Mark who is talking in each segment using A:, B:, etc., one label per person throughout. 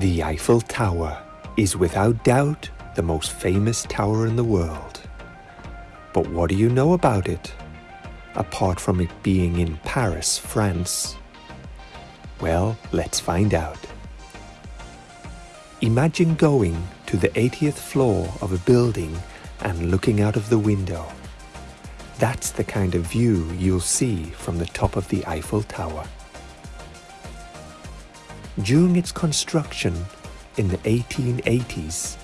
A: The Eiffel Tower is without doubt the most famous tower in the world. But what do you know about it, apart from it being in Paris, France? Well, let's find out. Imagine going to the 80th floor of a building and looking out of the window. That's the kind of view you'll see from the top of the Eiffel Tower. During its construction in the 1880s,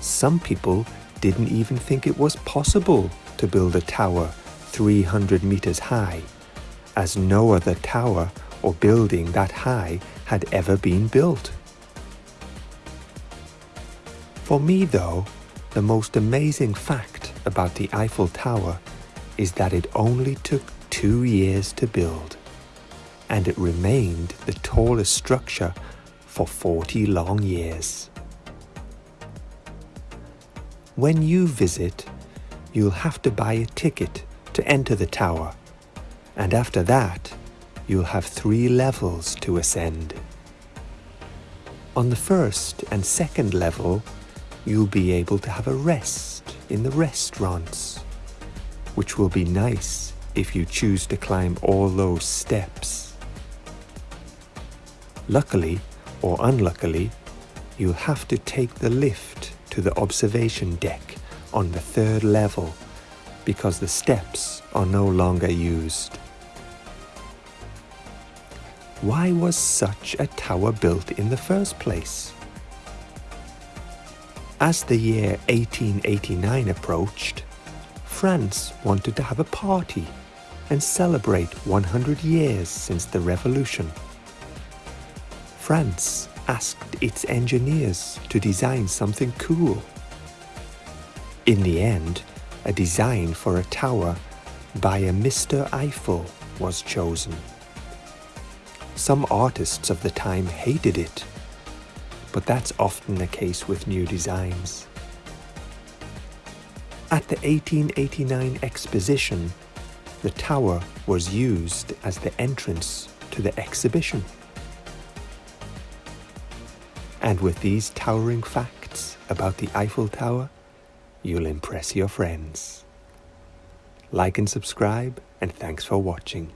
A: some people didn't even think it was possible to build a tower 300 meters high, as no other tower or building that high had ever been built. For me though, the most amazing fact about the Eiffel Tower is that it only took two years to build and it remained the tallest structure for 40 long years. When you visit, you'll have to buy a ticket to enter the tower, and after that, you'll have three levels to ascend. On the first and second level, you'll be able to have a rest in the restaurants, which will be nice if you choose to climb all those steps. Luckily, or unluckily, you'll have to take the lift to the observation deck on the third level because the steps are no longer used. Why was such a tower built in the first place? As the year 1889 approached, France wanted to have a party and celebrate 100 years since the revolution. France asked its engineers to design something cool. In the end, a design for a tower by a Mr. Eiffel was chosen. Some artists of the time hated it but that's often the case with new designs. At the 1889 exposition, the tower was used as the entrance to the exhibition. And with these towering facts about the Eiffel Tower, you'll impress your friends. Like and subscribe, and thanks for watching.